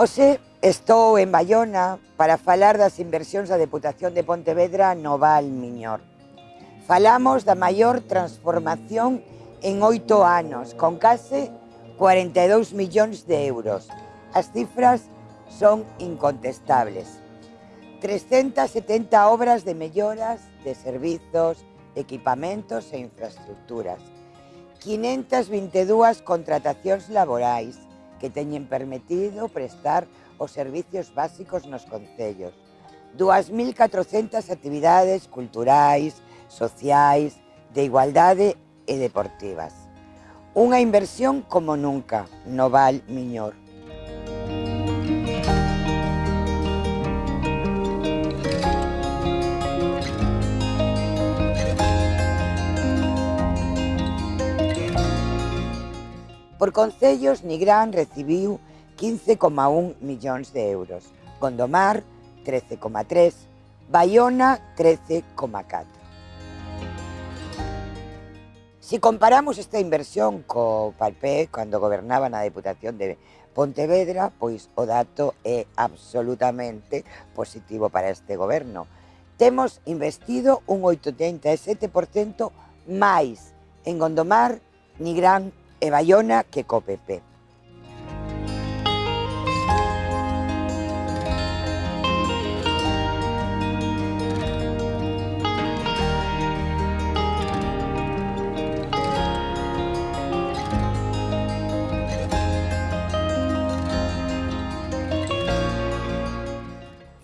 Hoxe estou en Bayona para falar das inversións da Deputación de Pontevedra no Val Miñor. Falamos da maior transformación en oito anos, con case 42 millóns de euros. As cifras son incontestables. 370 obras de melloras de servizos, equipamentos e infraestructuras. 522 contratacións laborais, que teñen permitido prestar os servicios básicos nos concellos. 2.400 actividades culturais, sociais, de igualdade e deportivas. Unha inversión como nunca no Val Miñor. Por concellos, Nigrán recibiu 15,1 millóns de euros, Gondomar 13,3, Baiona 13,4. Si comparamos esta inversión co Palpé cando gobernaba na Deputación de Pontevedra, pois o dato é absolutamente positivo para este goberno. Temos investido un 87% máis en Gondomar, Nigrán e Bayona que co PP.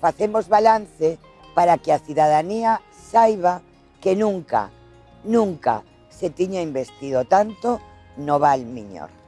facemos balance para que a cidadanía saiba que nunca, nunca se tiña investido tanto No va Noval Miñor.